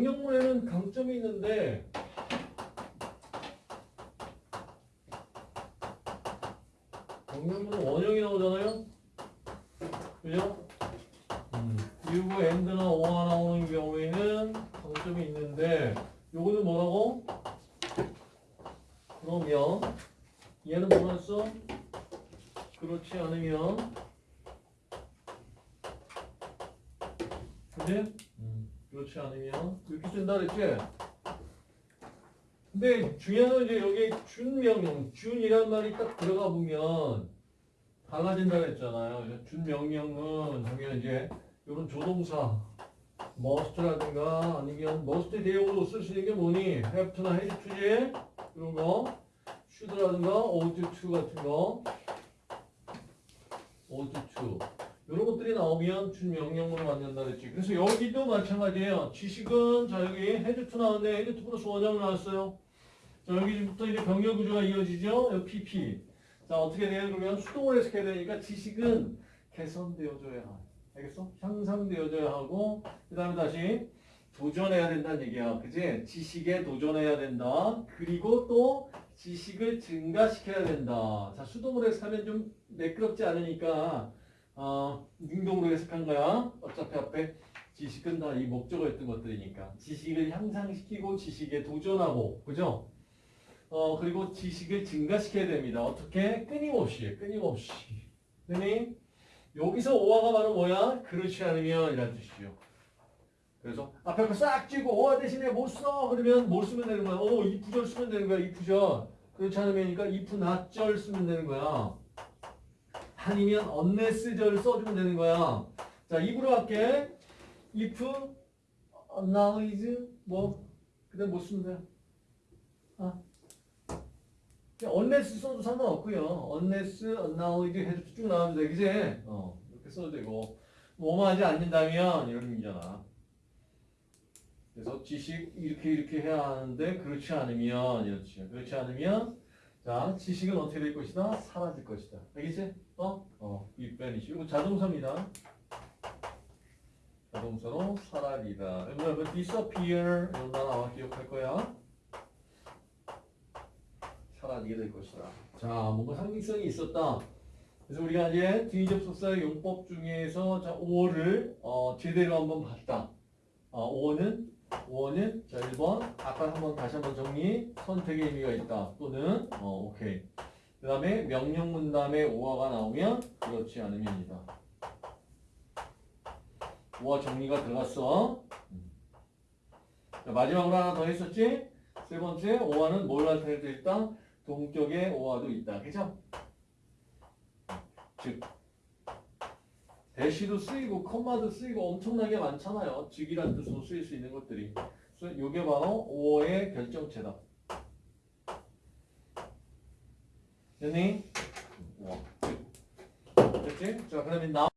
명령문에는 강점이 있는데 명령문은 원형이 나오잖아요. 그죠? 음. 그리고 and나 or가 나오는 경우에는 강점이 있는데 요거는 뭐라고? 그러면 얘는 써? 그렇지 않으면 근데 그렇지 않으면 이렇게 쓴다 그랬지? 근데 중요한 건 이제 여기 준명령, 준이란 말이 딱 들어가 보면 달라진다 그랬잖아요. 준명령은 하면 이제 이런 조동사 must라든가 아니면 must 대용으로 쓸 수 있는 게 뭐니? have to지? 이런 거 ought to 같은 거 to 이런 것들이 나오면 준명령문을 만든다 그랬지. 그래서 여기도 마찬가지예요. 지식은 자 여기 had to 나왔네. had to 플러스 원형 나왔어요. 자 여기부터 이제 병렬 구조가 이어지죠. 여기 PP. 자 어떻게 돼요? 그러면 수동을 해석해야 되니까 지식은 개선되어줘야 하. 알겠어? 향상되어져야 하고 그 다음에 다시 도전해야 된다는 얘기야. 그지? 지식에 도전해야 된다. 그리고 또 지식을 증가시켜야 된다. 자 수동으로 해석하면 좀 매끄럽지 않으니까 어, 능동으로 해석한 거야. 어차피 앞에 지식은 다 이 목적어였던 것들이니까. 지식을 향상시키고 지식에 도전하고, 그죠? 어, 그리고 지식을 증가시켜야 됩니다. 어떻게? 끊임없이, 끊임없이. 그니 여기서 오화가 바로 뭐야? 그렇지 않으면 이란 뜻이죠. 그래서 앞에 거싹 쥐고 오화 대신에 못 써! 그러면 못 쓰면 되는 거야. 오, 이 부절 쓰면 되는 거야, 이 부절. 그렇지 않으면니까 if not절 쓰면 되는 거야. 아니면 unless절 써주면 되는 거야. 자, 입으로 할게. if, acknowledge, 뭐, 그 다음 뭐 쓰면 돼? 아. unless 써도 상관없고요. unless, acknowledge 해도 쭉 나오면 돼. 그지? 어, 이렇게 써도 되고. 뭐만 하지 않는다면 이런 의미잖아. 그래서 지식 이렇게 이렇게 해야 하는데 그렇지 않으면 이렇지. 그렇지 않으면 자, 지식은 어떻게 될 것이다? 사라질 것이다. 알겠지? 어? 어, 이 빼니시. 이거 자동사입니다. 자동사로 사라리다. 여러분, disappear 이런 단어 아마 기억할 거야. 사라지게 될 것이다. 자, 뭔가 상징성이 있었다. 그래서 우리가 이제 뒤접속사의 용법 중에서 자, 5를 어, 제대로 한번 봤다. 어, 5는 5는 자 1번. 아까 한번 다시 한번 정리. 선택의 의미가 있다. 또는 어 오케이. 그 다음에 명령문 다음에 오화가 나오면 그렇지 않으면이다. 오화 정리가 들어갔어. 자, 마지막으로 하나 더 했었지? 세 번째 오화는 뭘 나타낼 수 있다? 동격의 오화도 있다. 그죠? 즉 대시도 쓰이고 컴마도 쓰이고 엄청나게 많잖아요. 즉이란 뜻으로 쓰일 수 있는 것들이. 그래서 이게 바로 5의 결정체다. 됐니? 와, 됐지? 자, 그러면 나